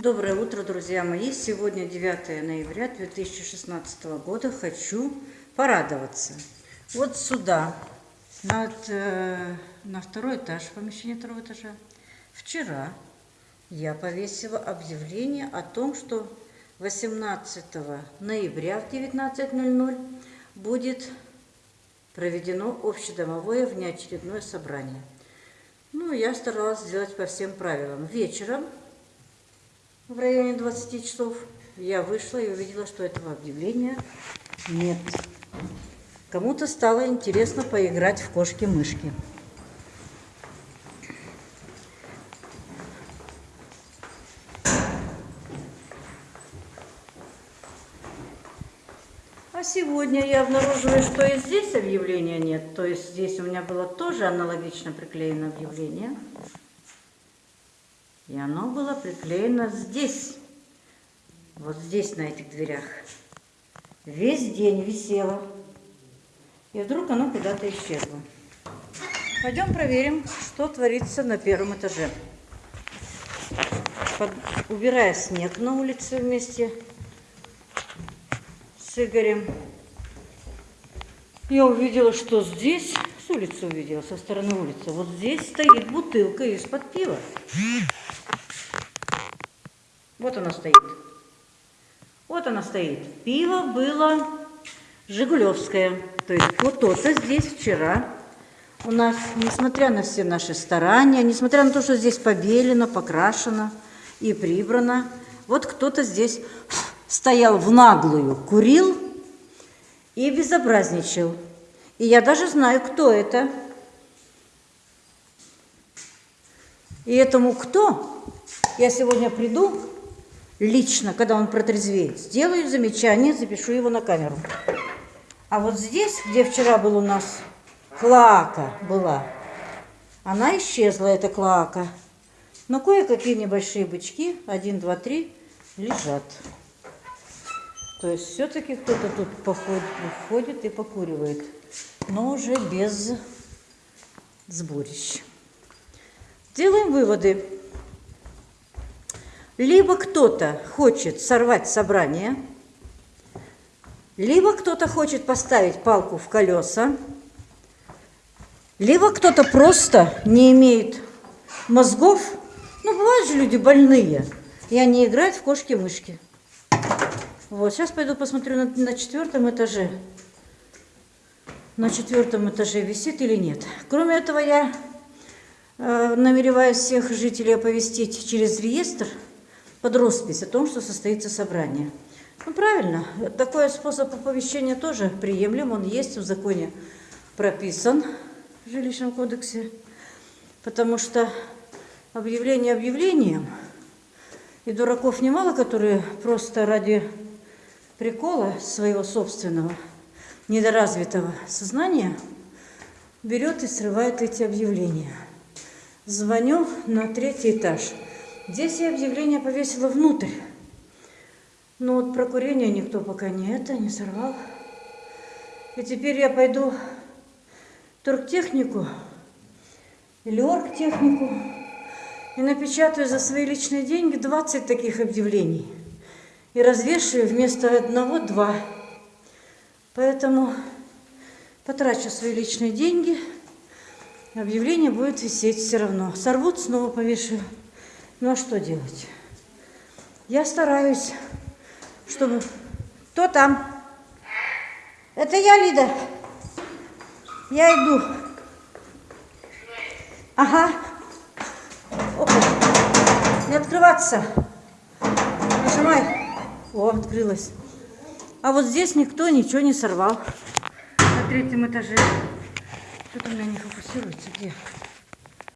Доброе утро, друзья мои! Сегодня 9 ноября 2016 года. Хочу порадоваться. Вот сюда, над, э, на второй этаж, помещение второго этажа, вчера я повесила объявление о том, что 18 ноября в 19.00 будет проведено общедомовое внеочередное собрание. Ну, я старалась сделать по всем правилам. Вечером в районе 20 часов я вышла и увидела, что этого объявления нет. Кому-то стало интересно поиграть в кошки-мышки. А сегодня я обнаруживаю, что и здесь объявления нет. То есть здесь у меня было тоже аналогично приклеено объявление. И оно было приклеено здесь, вот здесь, на этих дверях. Весь день висело. И вдруг оно куда-то исчезло. Пойдем проверим, что творится на первом этаже. Под... Убирая снег на улице вместе с Игорем, я увидела, что здесь, с улицы увидела, со стороны улицы, вот здесь стоит бутылка из-под пива. Вот она стоит. Вот она стоит. Пиво было Жигулевское. То есть вот то-то здесь вчера у нас, несмотря на все наши старания, несмотря на то, что здесь побелено, покрашено и прибрано, вот кто-то здесь стоял в наглую, курил и безобразничал. И я даже знаю, кто это. И этому кто, я сегодня приду лично, когда он протрезвеет, сделаю замечание, запишу его на камеру. А вот здесь, где вчера был у нас клака была, она исчезла, эта клака. Но кое-какие небольшие бычки, один, два, три, лежат. То есть все-таки кто-то тут походит, ходит и покуривает, но уже без сборищ. Делаем выводы. Либо кто-то хочет сорвать собрание, либо кто-то хочет поставить палку в колеса, либо кто-то просто не имеет мозгов. Ну, бывают же люди больные, и они играют в кошки-мышки. Вот, сейчас пойду посмотрю на, на четвертом этаже. На четвертом этаже висит или нет. Кроме этого, я э, намереваюсь всех жителей оповестить через реестр – под роспись о том, что состоится собрание. Ну, правильно, такой способ оповещения тоже приемлем, он есть в законе прописан в жилищном кодексе, потому что объявление объявлением, и дураков немало, которые просто ради прикола своего собственного недоразвитого сознания берет и срывает эти объявления. Звоню на третий этаж – Здесь я объявление повесила внутрь. Но вот про курение никто пока не это, не сорвал. И теперь я пойду торгтехнику или оргтехнику и напечатаю за свои личные деньги 20 таких объявлений. И развешиваю вместо одного два. Поэтому потрачу свои личные деньги. Объявление будет висеть все равно. Сорвут, снова повешу. Ну а что делать? Я стараюсь, чтобы... Кто там? Это я, Лида. Я иду. Ага. Опа. Не открываться. Нажимай. О, открылась. А вот здесь никто ничего не сорвал. На третьем этаже. Что-то у меня не фокусируется. Где?